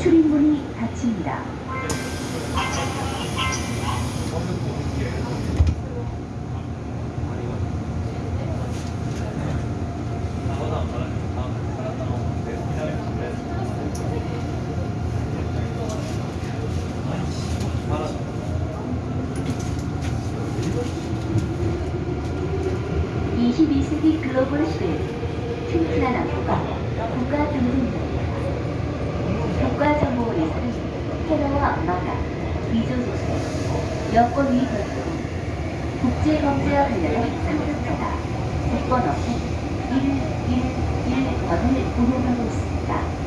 출입문이 닫힙니다. (22세기) 글로벌 시대 튼튼한 국가 국가 경쟁력입니다. 국가 정보원에서는 테러와 만화, 위조조세, 여권 위반 등 국제범죄와 관련한 상습자가 국번호는 111번을 운영하고 있습니다.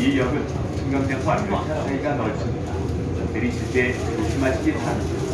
이 역은 신경생활 열차 사이가 넓습니다. 내리실 때 조심하시기 바랍니다.